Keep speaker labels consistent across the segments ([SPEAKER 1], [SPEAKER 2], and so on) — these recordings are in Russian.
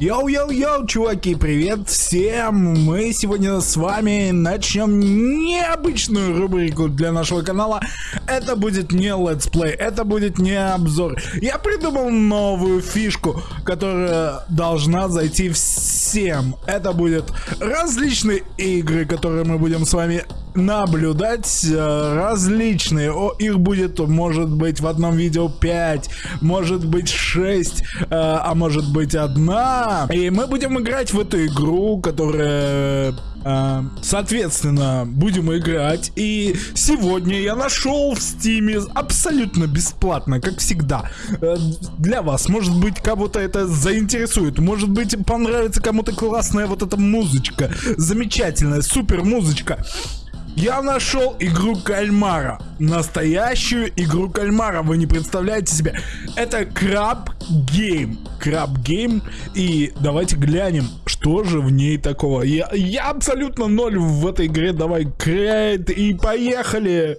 [SPEAKER 1] Йоу-йоу-йоу, чуваки, привет всем! Мы сегодня с вами начнем необычную рубрику для нашего канала. Это будет не летсплей, это будет не обзор. Я придумал новую фишку, которая должна зайти всем. Это будет различные игры, которые мы будем с вами наблюдать э, различные. О, их будет, может быть, в одном видео 5, может быть 6, э, а может быть одна. И мы будем играть в эту игру, которая... Э, соответственно, будем играть. И сегодня я нашел в стиме абсолютно бесплатно, как всегда. Для вас, может быть, кого-то это заинтересует. Может быть, понравится кому-то классная вот эта музычка. Замечательная, супер музычка. Я нашел игру кальмара. Настоящую игру кальмара. Вы не представляете себе. Это Crab Game. Crab Game. И давайте глянем, что же в ней такого. Я, я абсолютно ноль в этой игре. Давай, create и поехали.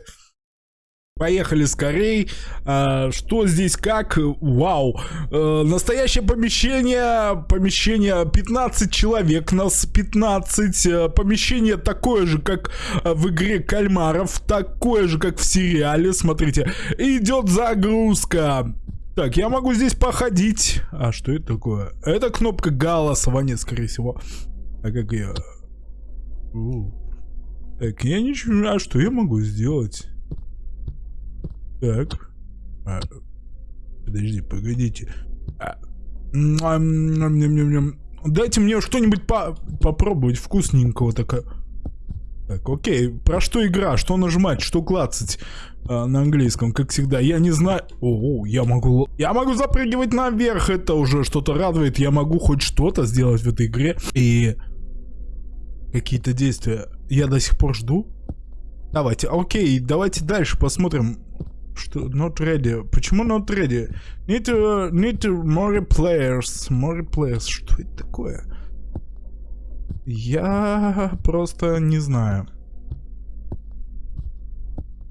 [SPEAKER 1] Поехали скорей. А, что здесь как? Вау. А, настоящее помещение. Помещение 15 человек. Нас 15. А, помещение такое же, как в игре кальмаров. Такое же, как в сериале. Смотрите. Идет загрузка. Так, я могу здесь походить. А что это такое? Это кнопка голосования, скорее всего. А как я... Так, я ничего... А что я могу сделать? Так. А, подожди, погодите. А, Дайте мне что-нибудь по попробовать вкусненького такая. Так, окей. Про что игра? Что нажимать? Что клацать? А, на английском, как всегда. Я не знаю... О, я могу... Я могу запрыгивать наверх. Это уже что-то радует. Я могу хоть что-то сделать в этой игре. И... Какие-то действия. Я до сих пор жду. Давайте, окей, давайте дальше посмотрим, что not ready? Почему not ready? Need to, need to more players. More players. Что это такое? Я просто не знаю.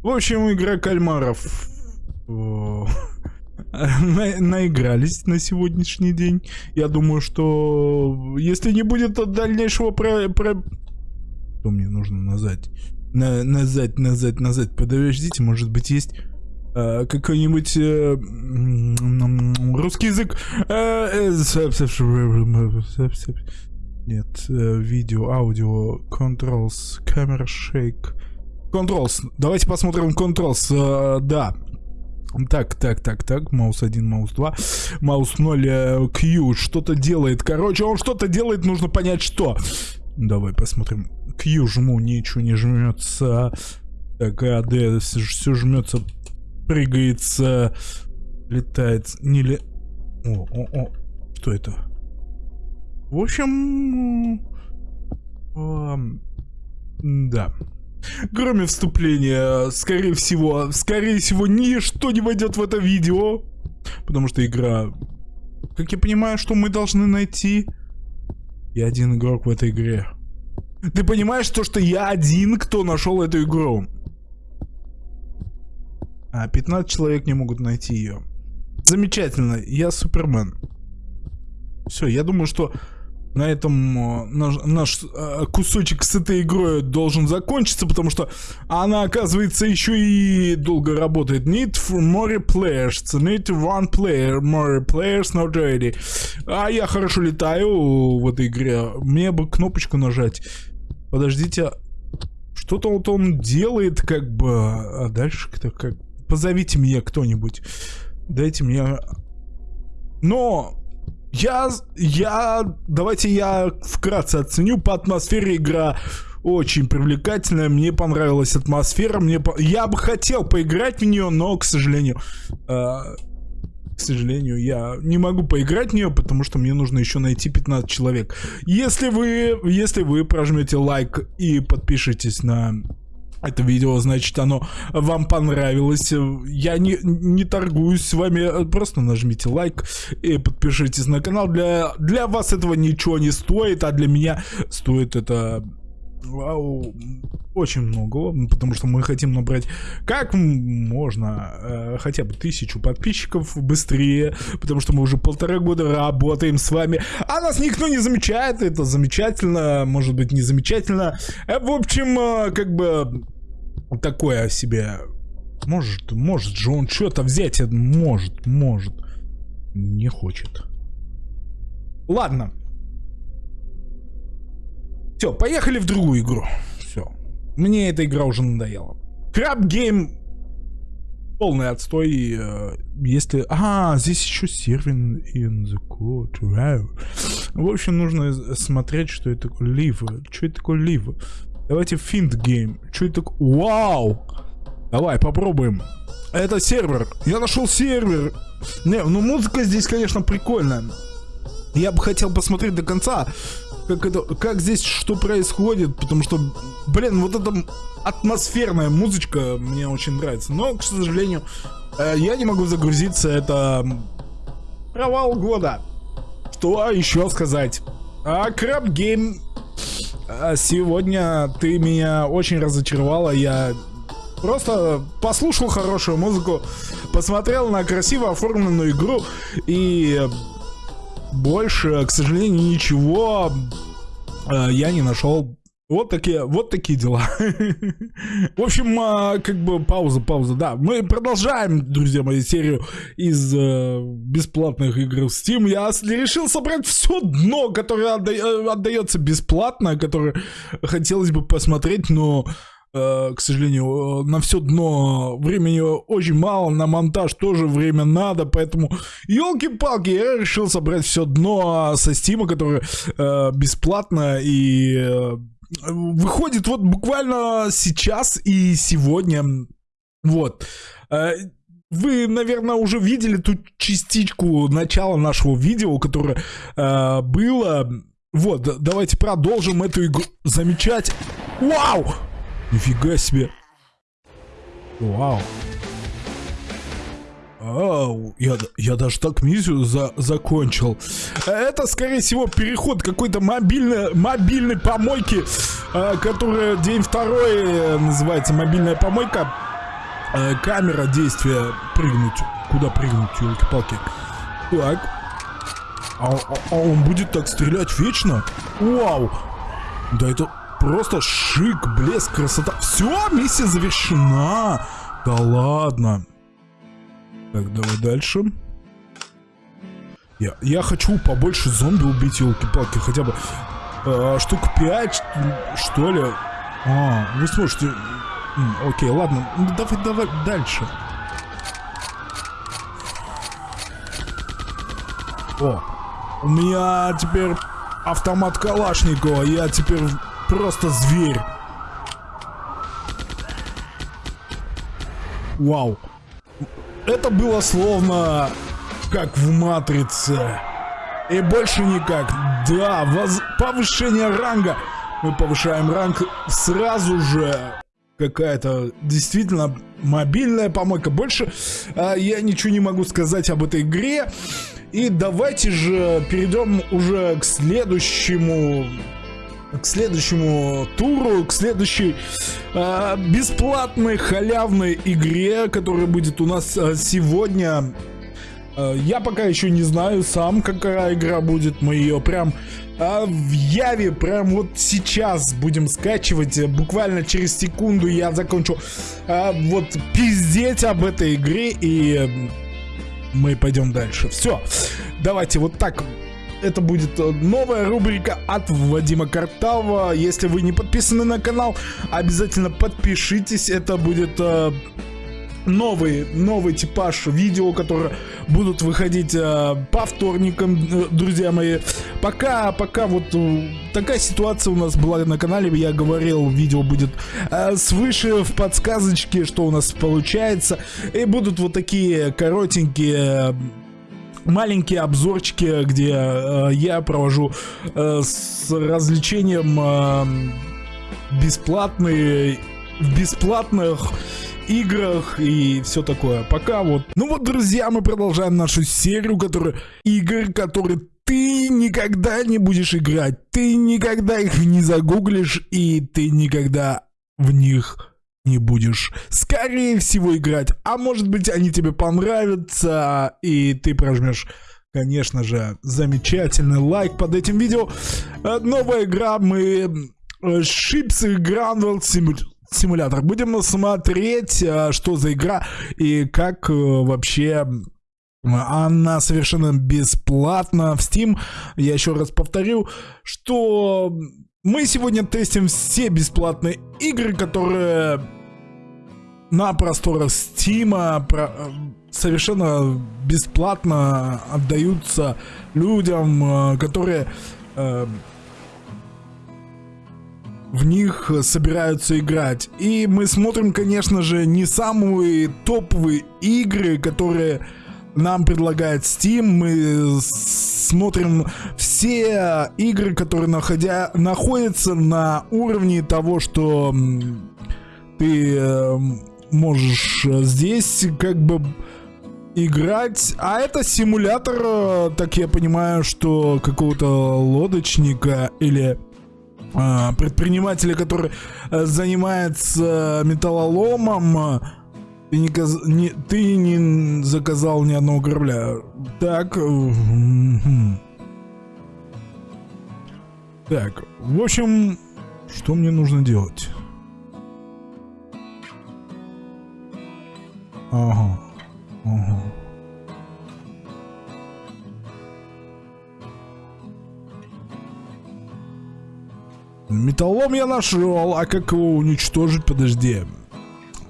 [SPEAKER 1] В общем, игра кальмаров. На, наигрались на сегодняшний день. Я думаю, что если не будет дальнейшего про... про... Что мне нужно назад? На, назад, назад, назад. Подождите, может быть есть э, какой-нибудь э, русский язык. Э, нет, видео, аудио, controls, camera shake. Controls. Давайте посмотрим controls. Да. Так, так, так, так, маус 1, маус 2, маус 0, Q что-то делает. Короче, он что-то делает, нужно понять, что. Давай посмотрим. Q жму, ничего не жмется. Так, а, D, все жмется прыгается, летает, не ли... О, о, о, что это? В общем... Да. Кроме вступления, скорее всего, скорее всего, ничто не войдет в это видео. Потому что игра... Как я понимаю, что мы должны найти... Я один игрок в этой игре. Ты понимаешь то, что я один, кто нашел эту игру? А 15 человек не могут найти ее. Замечательно, я Супермен. Все, я думаю, что на этом э, наш, наш э, кусочек с этой игрой должен закончиться, потому что она, оказывается, еще и долго работает. Need for more players. Need one player. More players not ready. А я хорошо летаю в этой игре. Мне бы кнопочку нажать. Подождите. Что-то вот он делает, как бы... А дальше-то как позовите меня кто-нибудь. Дайте мне... Но... Я... Я... Давайте я вкратце оценю по атмосфере игра очень привлекательная, мне понравилась атмосфера, мне по... я бы хотел поиграть в нее, но, к сожалению, э, к сожалению, я не могу поиграть в нее, потому что мне нужно еще найти 15 человек. Если вы, если вы прожмете лайк и подпишитесь на это видео, значит, оно вам понравилось. Я не, не торгуюсь с вами, просто нажмите лайк и подпишитесь на канал. Для, для вас этого ничего не стоит, а для меня стоит это вау, очень много, потому что мы хотим набрать как можно э, хотя бы тысячу подписчиков быстрее, потому что мы уже полтора года работаем с вами, а нас никто не замечает, это замечательно, может быть не замечательно. Э, в общем, э, как бы такое себе, может, может же он что-то взять, э, может, может, не хочет. Ладно. Все, поехали в другую игру. Все. Мне эта игра уже надоела. Краб гейм полный отстой. Э, если... А, здесь еще сервер in the code. Wow. В общем, нужно смотреть, что это такое. Live. Что это такое live? Давайте find game. Что это такое? Вау! Давай, попробуем. Это сервер. Я нашел сервер. Не, ну музыка здесь, конечно, прикольная. Я бы хотел посмотреть до конца, как это, как здесь что происходит, потому что, блин, вот эта атмосферная музычка мне очень нравится. Но, к сожалению, э, я не могу загрузиться, это провал года. Что еще сказать? А Гейм а сегодня ты меня очень разочаровала, я просто послушал хорошую музыку, посмотрел на красиво оформленную игру и больше, к сожалению, ничего э, я не нашел. Вот такие, вот такие дела. В общем, э, как бы пауза, пауза, да. Мы продолжаем, друзья мои, серию из э, бесплатных игр в Steam. Я решил собрать все дно, которое э, отдается бесплатно, которое хотелось бы посмотреть, но Э, к сожалению, на все дно времени очень мало, на монтаж тоже время надо, поэтому, елки-палки, я решил собрать все дно со стима, которое бесплатно и выходит вот буквально сейчас и сегодня. Вот. Э, вы, наверное, уже видели ту частичку начала нашего видео, которое э, было. Вот, давайте продолжим эту игру замечать. Вау! Нифига себе. Вау. Ау, я, я даже так миссию за, закончил. Это, скорее всего, переход какой-то мобильной, мобильной помойки, э, которая день второй э, называется мобильная помойка. Э, камера действия. Прыгнуть. Куда прыгнуть, елки-палки? Так. А, а, а он будет так стрелять вечно? Вау. Да это просто шик, блеск, красота. Все, миссия завершена. Да ладно. Так, давай дальше. Я, я хочу побольше зомби убить, елки-палки, хотя бы э, штук 5, что ли. А, вы сможете... М, окей, ладно, ну, давай, давай дальше. О, у меня теперь автомат Калашникова, я теперь Просто зверь. Вау. Это было словно как в Матрице. И больше никак. Да, воз... повышение ранга. Мы повышаем ранг сразу же. Какая-то действительно мобильная помойка. Больше а, я ничего не могу сказать об этой игре. И давайте же перейдем уже к следующему к следующему туру, к следующей э, бесплатной халявной игре, которая будет у нас э, сегодня. Э, я пока еще не знаю сам, какая игра будет. Мы ее прям э, в Яве, прям вот сейчас будем скачивать. Буквально через секунду я закончу э, вот пиздеть об этой игре и мы пойдем дальше. Все, давайте вот так это будет э, новая рубрика от Вадима Картава. Если вы не подписаны на канал, обязательно подпишитесь. Это будет э, новый, новый типаж видео, которые будут выходить э, по вторникам, э, друзья мои. Пока, пока вот э, такая ситуация у нас была на канале, я говорил, видео будет э, свыше в подсказочке, что у нас получается. И будут вот такие коротенькие маленькие обзорчики, где э, я провожу э, с развлечением э, бесплатные, в бесплатных играх и все такое. Пока вот. Ну вот, друзья, мы продолжаем нашу серию, которая игр, которые ты никогда не будешь играть, ты никогда их не загуглишь, и ты никогда в них не будешь, скорее всего, играть. А может быть, они тебе понравятся, и ты прожмешь, конечно же, замечательный лайк под этим видео. Э, новая игра, мы... Шипсы Гранвелл симулятор. Будем смотреть, э, что за игра и как э, вообще она совершенно бесплатна в Steam. Я еще раз повторю, что мы сегодня тестим все бесплатные игры, которые на просторах Steam совершенно бесплатно отдаются людям, э, которые э, в них собираются играть. И мы смотрим, конечно же, не самые топовые игры, которые нам предлагает Steam. Мы смотрим все игры, которые находя, находятся на уровне того, что ты э, можешь здесь как бы играть. А это симулятор, э, так я понимаю, что какого-то лодочника или э, предпринимателя, который э, занимается металлоломом ты не, каз... не... Ты не заказал ни одного корабля. Так. Так. В общем, что мне нужно делать? Ага. Ага. Металлом я нашел, а как его уничтожить? Подожди.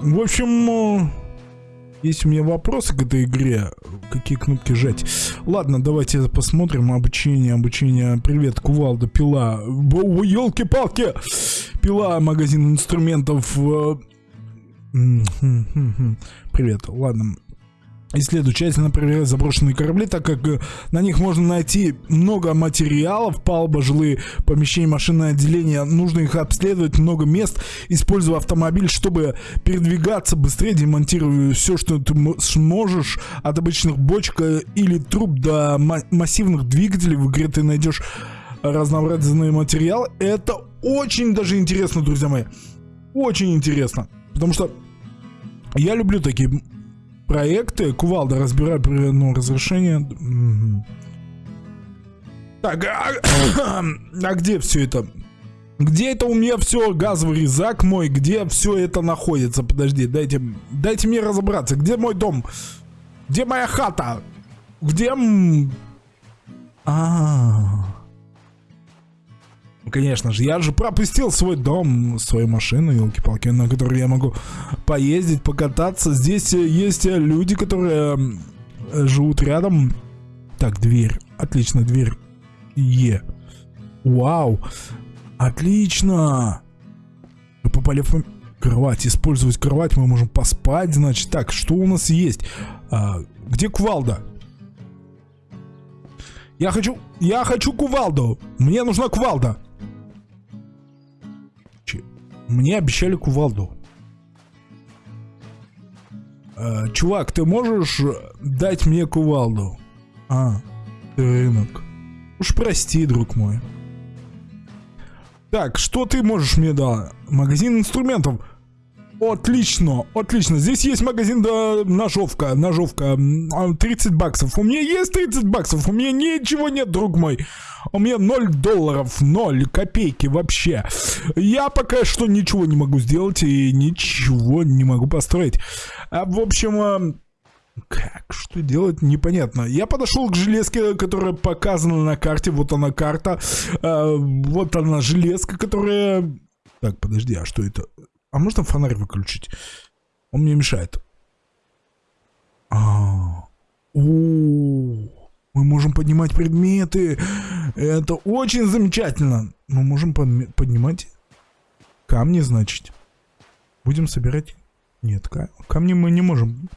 [SPEAKER 1] В общем, э, есть у меня вопросы к этой игре. Какие кнопки жать? Ладно, давайте посмотрим. Обучение, обучение. Привет, кувалда, пила. Елки-палки! Пила, магазин инструментов. Э, Привет, ладно. Исследую тщательно проверяю заброшенные корабли, так как э, на них можно найти много материалов, палуба, жилые помещения, машинное отделение. Нужно их обследовать, много мест. Использую автомобиль, чтобы передвигаться быстрее. Демонтирую все, что ты сможешь. От обычных бочек э, или труб до массивных двигателей. В игре ты найдешь разнообразные материалы. Это очень даже интересно, друзья мои. Очень интересно. Потому что я люблю такие проекты. Кувалда разбирай ну, разрешение. Так, а, а где все это? Где это у меня все, газовый резак мой, где все это находится? Подожди, дайте, дайте мне разобраться. Где мой дом? Где моя хата? Где... А, -а, -а. Конечно же, я же пропустил свой дом, свою машину, елки-палки, на которой я могу поездить, покататься. Здесь э, есть э, люди, которые э, живут рядом. Так, дверь. Отлично, дверь. Е. Вау. Отлично. Мы попали в кровать. Использовать кровать мы можем поспать, значит. Так, что у нас есть? А, где кувалда? Я хочу... Я хочу кувалду. Мне нужна кувалда. Мне обещали кувалду. Э, чувак, ты можешь дать мне кувалду? А, рынок. Уж прости, друг мой. Так, что ты можешь мне дать? Магазин инструментов. Отлично, отлично. Здесь есть магазин, да, ножовка, ножовка. 30 а, баксов. У меня есть 30 баксов. У меня ничего нет, друг мой. У меня 0 долларов, 0 копейки вообще. Я пока что ничего не могу сделать и ничего не могу построить. А, в общем, а, как? Что делать? Непонятно. Я подошел к железке, которая показана на карте. Вот она карта. А, вот она железка, которая... Так, подожди, а что это? А можно фонарь выключить? Он мне мешает. А, -о, -о, мы можем поднимать предметы. Это очень замечательно. Мы можем поднимать камни, значит. Будем собирать... Нет, камни мы не можем.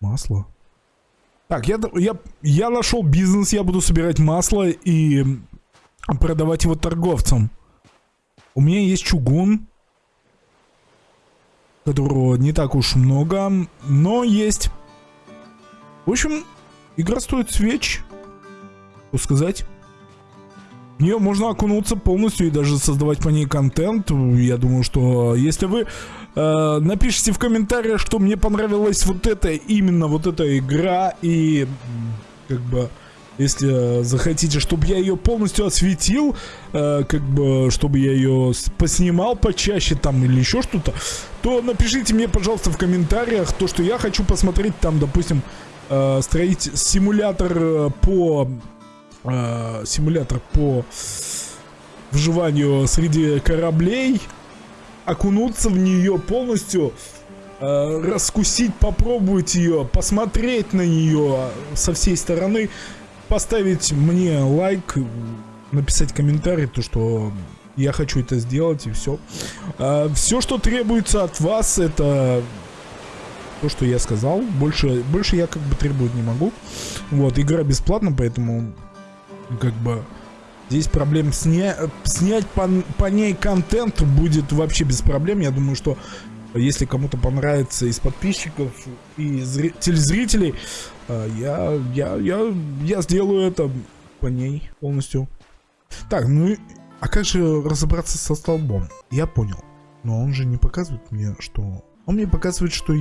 [SPEAKER 1] Масло. Так, я, я, я нашел бизнес, я буду собирать масло и продавать его торговцам. У меня есть чугун которого не так уж много, но есть. В общем, игра стоит свеч. Что сказать? В нее можно окунуться полностью и даже создавать по ней контент. Я думаю, что если вы э, напишите в комментариях, что мне понравилась вот эта, именно вот эта игра, и как бы... Если захотите, чтобы я ее полностью осветил, э, как бы, чтобы я ее поснимал почаще там или еще что-то, то напишите мне, пожалуйста, в комментариях то, что я хочу посмотреть там, допустим, э, строить симулятор э, по... Э, симулятор по вживанию среди кораблей, окунуться в нее полностью, э, раскусить, попробовать ее, посмотреть на нее со всей стороны, поставить мне лайк, написать комментарий, то что я хочу это сделать и все. А, все, что требуется от вас, это то, что я сказал. Больше, больше я как бы требовать не могу. Вот, игра бесплатна, поэтому как бы здесь проблем сня... снять по, по ней контент будет вообще без проблем. Я думаю, что если кому-то понравится из подписчиков и зри... телезрителей, а, я, я, я, я сделаю это по ней полностью. Так, ну а как же разобраться со столбом? Я понял. Но он же не показывает мне, что... Он мне показывает, что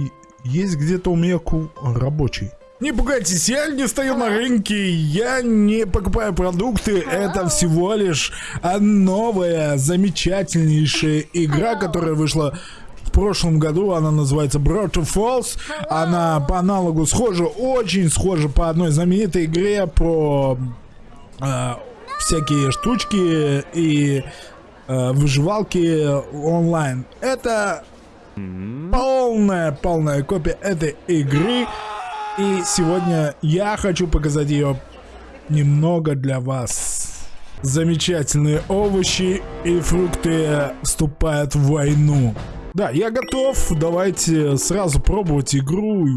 [SPEAKER 1] есть где-то у меня ку рабочий. Не пугайтесь, я не стою на рынке, я не покупаю продукты, это всего лишь новая, замечательнейшая игра, которая вышла прошлом году она называется Broad to Falls. Она по аналогу схожа, очень схожа по одной знаменитой игре про э, всякие штучки и э, выживалки онлайн. Это полная, полная копия этой игры. И сегодня я хочу показать ее немного для вас. Замечательные овощи и фрукты вступают в войну. Да, я готов. Давайте сразу пробовать игру.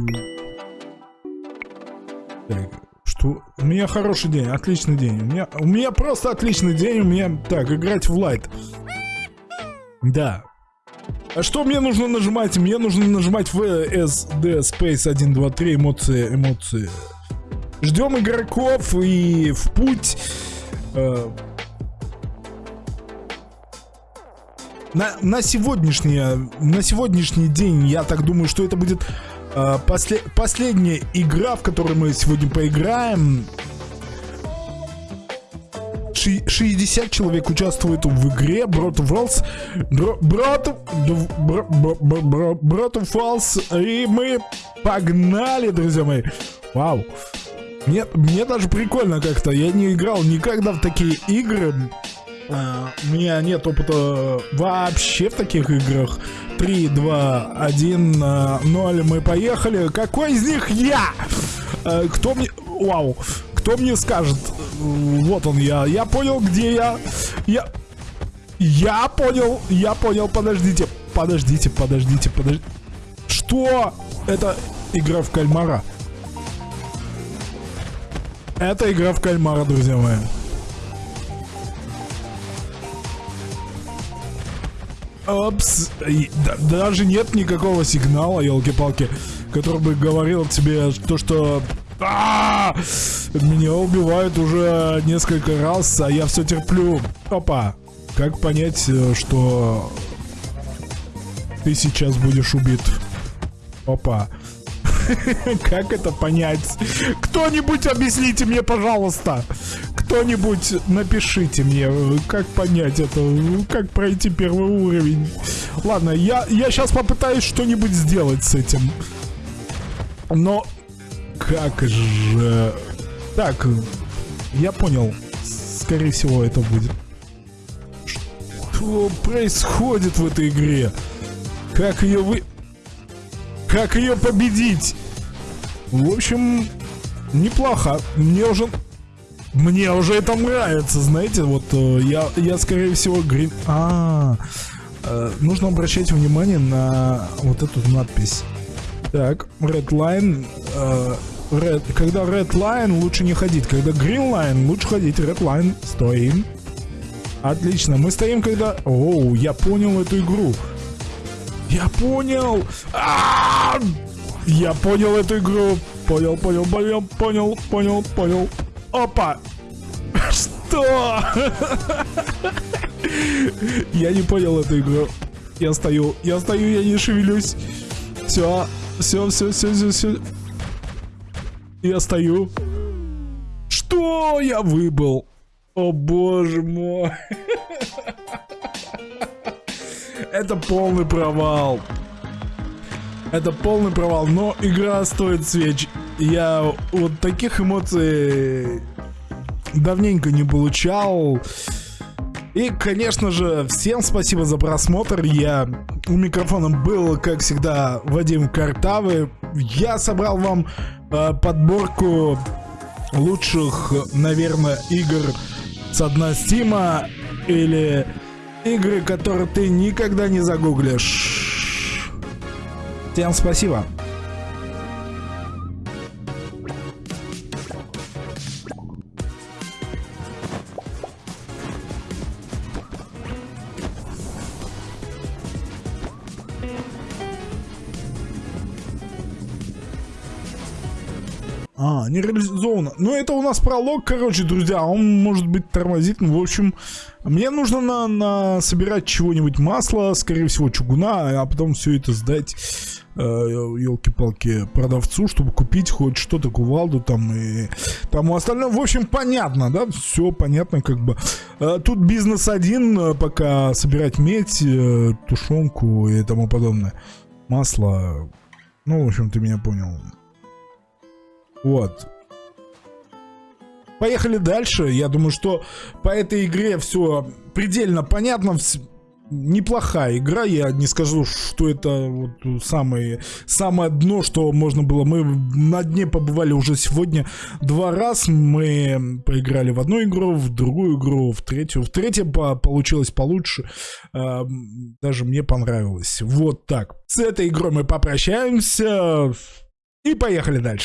[SPEAKER 1] Так, что? У меня хороший день, отличный день. У меня, у меня просто отличный день. У меня... Так, играть в лайт. Да. А что мне нужно нажимать? Мне нужно нажимать VSD Space 1, 2, 3, эмоции, эмоции. Ждем игроков и в путь. Э, на, на, сегодняшний, на сегодняшний день я так думаю, что это будет э, после, последняя игра, в которой мы сегодня поиграем. 60 человек участвует в игре Falls. Brot of Falls. И мы погнали, друзья мои. Вау. Мне, мне даже прикольно как-то. Я не играл никогда в такие игры. А, у меня нет опыта вообще в таких играх. 3, 2, 1, 0, мы поехали. Какой из них я? А, кто мне... Вау. Кто мне скажет? Вот он я. Я понял, где я. Я... Я понял. Я понял. Подождите. Подождите, подождите, подождите. Что? Это игра в кальмара. Это игра в кальмара, друзья мои. Опс. даже нет никакого сигнала, елки-палки, который бы говорил тебе то, что... А -а -а! Меня убивают уже несколько раз, а я все терплю. Опа. Как понять, э, что ты сейчас будешь убит? Опа. Как это понять? Кто-нибудь объясните мне, пожалуйста. Кто-нибудь напишите мне, как понять это, как пройти первый уровень. Ладно, я, я сейчас попытаюсь что-нибудь сделать с этим. Но как же... Так, я понял. Скорее всего, это будет. Что происходит в этой игре? Как ее вы... Как ее победить? В общем, неплохо. Мне уже мне уже это нравится, знаете, вот э, я, я скорее всего грин... А, э, нужно обращать внимание на вот эту надпись. Так, red line, э, red, когда red line лучше не ходить, когда green line лучше ходить, red line стоим. Отлично, мы стоим когда... Оу, я понял эту игру. Я понял! А! Я понял эту игру. Понял, понял, понял, понял, понял, понял. Опа! Что? Я не понял эту игру. Я стою, я стою, я не шевелюсь. Все, все, все, все, все, все. Я стою. Что? Я выбыл. О боже мой. Это полный провал. Это полный провал, но игра стоит свеч. Я вот таких эмоций давненько не получал. И, конечно же, всем спасибо за просмотр. Я у микрофона был, как всегда, Вадим Картавы. Я собрал вам э, подборку лучших, наверное, игр с дна Стима или игры, которые ты никогда не загуглишь. Всем спасибо. Не реализовано. Ну, это у нас пролог, короче, друзья. Он может быть тормозит. Ну, в общем, мне нужно на, на собирать чего-нибудь масло, скорее всего, чугуна, а потом все это сдать э, елки-палки продавцу, чтобы купить хоть что-то, кувалду там и тому остальное. В общем, понятно, да? Все понятно, как бы. Э, тут бизнес один, э, пока собирать медь, э, тушенку и тому подобное. Масло. Ну, в общем, ты меня понял. Вот. Поехали дальше. Я думаю, что по этой игре все предельно понятно. Неплохая игра, я не скажу, что это вот самое, самое дно, что можно было. Мы на дне побывали уже сегодня два раз. Мы поиграли в одну игру, в другую игру, в третью. В третьей получилось получше. Даже мне понравилось. Вот так. С этой игрой мы попрощаемся. И поехали дальше.